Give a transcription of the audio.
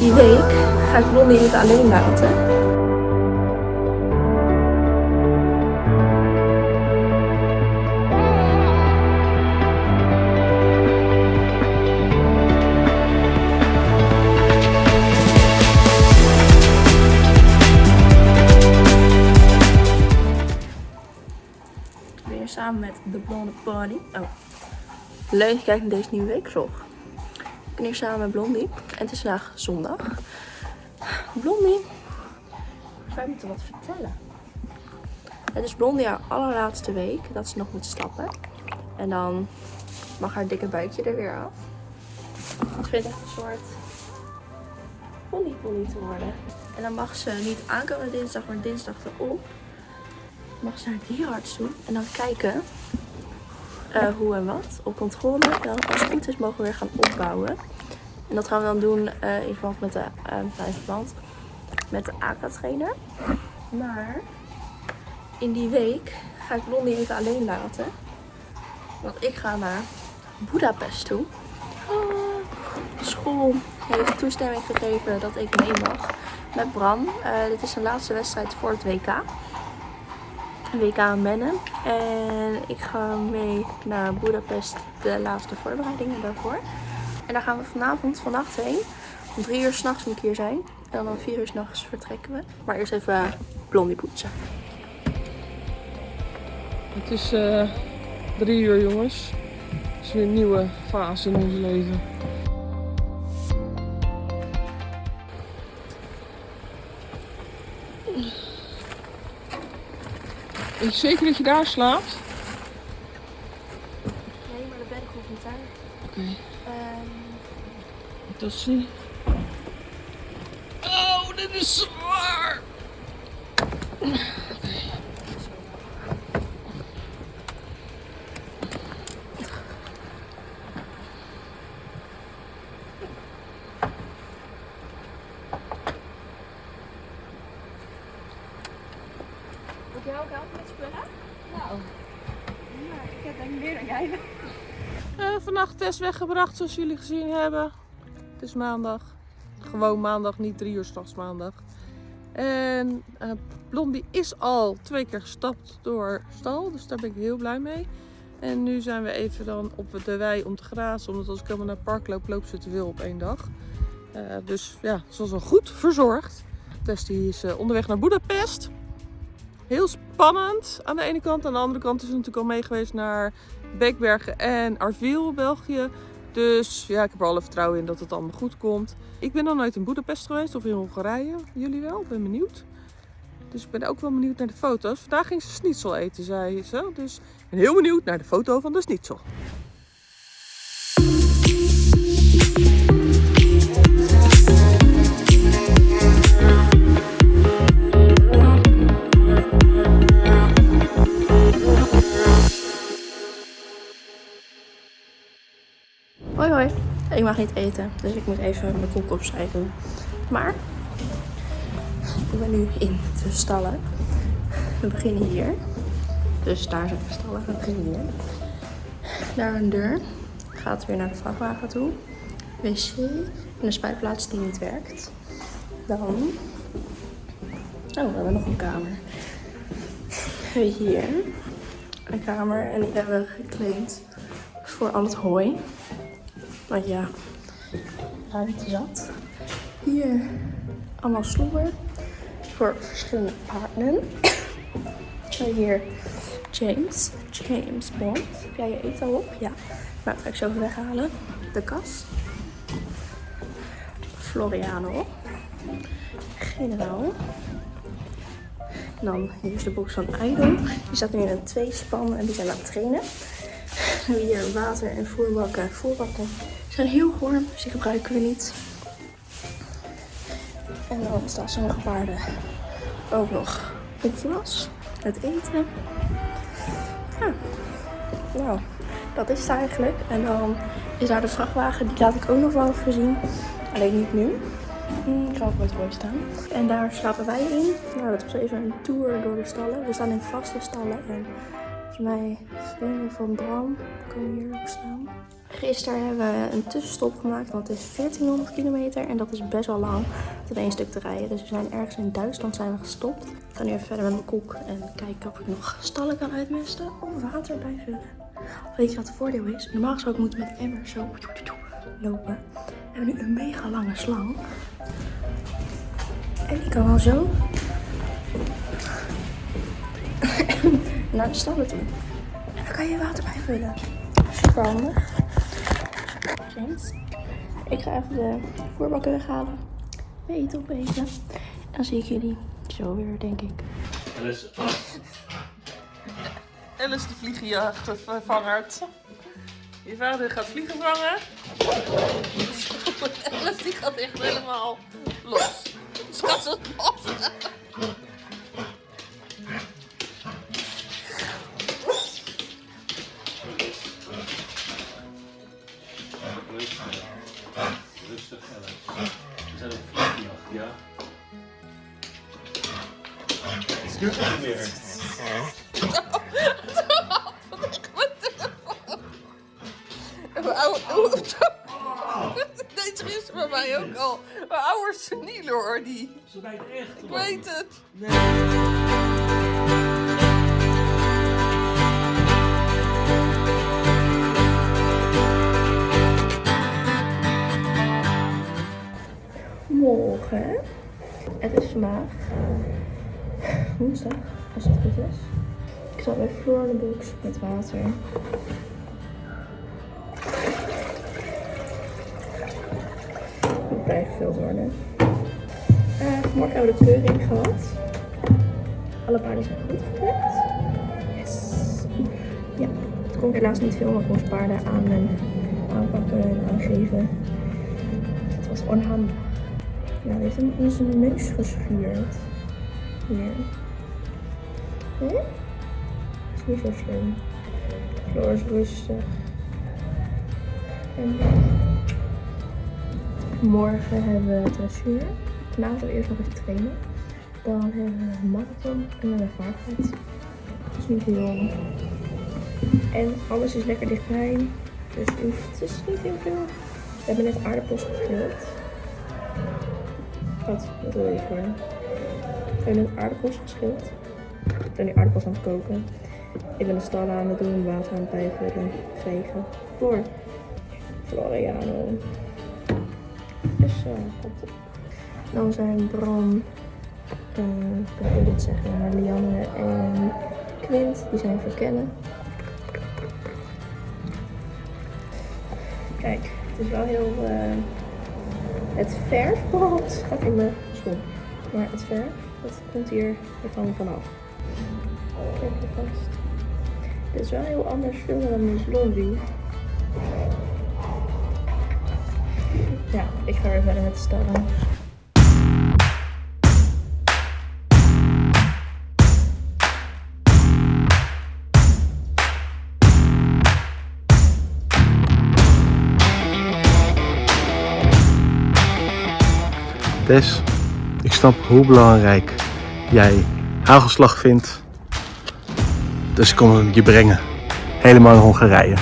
Die week ga ik Blondie even alleen laten. Weer samen met de Blonde Pony. Oh. Leuk kijkt naar deze nieuwe weekvlog. Ben hier samen met Blondie. En het is vandaag zondag. Blondie. Ga je wat vertellen? Het is Blondie haar allerlaatste week dat ze nog moet stappen. En dan mag haar dikke buikje er weer af. Het echt een soort ponypony te worden. En dan mag ze niet aankomen dinsdag, maar dinsdag erop. Mag ze haar dierenarts doen. En dan kijken eh, hoe en wat op controle. Dan als het is mogen we weer gaan opbouwen. En dat gaan we dan doen eh, in verband met de, uh, met de AK-trainer. Maar in die week ga ik Blondie even alleen laten. Want ik ga naar Budapest toe. Ah, school heeft toestemming gegeven dat ik mee mag met Bram. Uh, dit is zijn laatste wedstrijd voor het WK. WK Mennen. En ik ga mee naar Budapest, de laatste voorbereidingen daarvoor. En daar gaan we vanavond, vannacht heen. Om drie uur s'nachts moet ik hier zijn. En dan om vier uur s'nachts vertrekken we. Maar eerst even blondie poetsen. Het is uh, drie uur jongens. Het is weer een nieuwe fase in ons leven. Je zeker dat je daar slaapt? Nee, maar de bed hoeft niet daar. Oké. Um... Dat zie Oh, dit is zwaar! Moet jij ook helpen met spullen? Nou, ja, ik heb denk ik meer dan jij. Uh, vannacht test weggebracht zoals jullie gezien hebben. Het is maandag. Gewoon maandag, niet drie uur s'nachts maandag. En uh, Blondie is al twee keer gestapt door stal, dus daar ben ik heel blij mee. En nu zijn we even dan op de wei om te grazen, omdat als ik helemaal naar het park loop, loop ze te veel op één dag. Uh, dus ja, ze was al goed verzorgd. Testie is uh, onderweg naar Budapest. Heel spannend aan de ene kant. Aan de andere kant is ze natuurlijk al mee geweest naar Beekbergen en Arville, België. Dus ja, ik heb er alle vertrouwen in dat het allemaal goed komt. Ik ben nog nooit in Budapest geweest of in Hongarije. Jullie wel? Ben benieuwd. Dus ik ben ook wel benieuwd naar de foto's. Vandaag ging ze schnitzel eten, zei ze. Dus ik ben heel benieuwd naar de foto van de schnitzel. Niet eten, dus ik moet even mijn koek opschrijven. Maar ik ben nu in de stallen. We beginnen hier. Dus daar zijn de stallen, we beginnen hier. Daar een deur. Gaat weer naar de vrachtwagen toe. Wc en een spuitplaats die niet werkt. Dan... Oh, we hebben nog een kamer. Hier een kamer en die hebben we voor al het hooi. Want ja, ruimte zat. Hier allemaal sloeber voor verschillende paarden. Hier James, James Bond. Heb jij je eten al op? Ja. Nou, ga ik zo even weghalen. De kas. Floriano. Generaal. En dan hier is de box van Idol. Die staat nu in een tweespan en die zijn aan het trainen. Hier water en voerbakken. Voerbakken zijn heel warm, dus die gebruiken we niet. En dan staan sommige paarden ook nog op glas. Het eten. Nou, dat is het eigenlijk. En dan is daar de vrachtwagen. Die laat ik ook nog wel even zien. Alleen niet nu. Ik ga ook met mooi staan. En daar slapen wij in. Nou, dat was even een tour door de stallen. We staan in vaste stallen. En mij vrienden van Bram komen hier ook staan. Gisteren hebben we een tussenstop gemaakt, want het is 1400 kilometer en dat is best wel lang tot één stuk te rijden. Dus we zijn ergens in Duitsland zijn we gestopt. Ik ga nu even verder met mijn koek en kijken of ik nog stallen kan uitmesten of water bijvullen. Weet je wat het voordeel is? Normaal gesproken moet je met emmer zo lopen. We hebben nu een mega lange slang. En die kan al zo naar de stallen toe. En dan kan je water bijvullen. Super handig. James. Ik ga even de voerbakken weghalen. Eten opeten. En dan zie ik jullie zo weer, denk ik. Alice de vliegenjachtvervangert. Je vader gaat vliegen vangen. Alice die gaat echt helemaal los. Ze gaat zo los. Rustig, Alex. We zijn op vliegjacht, ja? Het duurt niet meer. Mijn oude... Oeh, Deze gisteren bij mij ook al. Mijn oude seniele hoor, die. Ze bijt echt. Ik weet het. Morgen. Het is vandaag woensdag, als het goed is. Ik zat bij Floor de box met water. Moet bijgevuld worden. Eh, vanmorgen hebben we de keuring gehad. Alle paarden zijn goed geplekt. Yes. Ja, het kon ik helaas niet filmen. Ik moest paarden aan en aanpakken en aangeven. Het was onhandig. Ja, hij heeft hem in zijn neus geschuurd. Hm? Is niet zo slim. Floor is rustig. En morgen hebben we dressuur. Vanavond eerst nog even trainen. Dan hebben we een marathon en dan een vaartheid. Dat is niet heel. En alles is lekker dichtbij. Dus het is niet heel veel. We hebben net aardappels geschild. Wat? We hebben net aardappels geschild. Ik ben nu aardappels aan het koken. Ik ben de stallen aan het doen, water aan het bijvullen, vegen. Voor Floriano. Dus uh, op. Dan zijn Bram, eh, ik zeggen, maar Lianne en Quint, die zijn verkennen. Kijk, het is wel heel. eh, het verf, het gaat in mijn schoen. Maar het verf, dat komt hier ervan vanaf. Kijk je vast. Dit is wel heel anders filmen dan Miss Blondie. Ja, ik ga weer verder met de stallen. Tess, ik snap hoe belangrijk jij hagelslag vindt. Dus ik kom je brengen. Helemaal in Hongarije.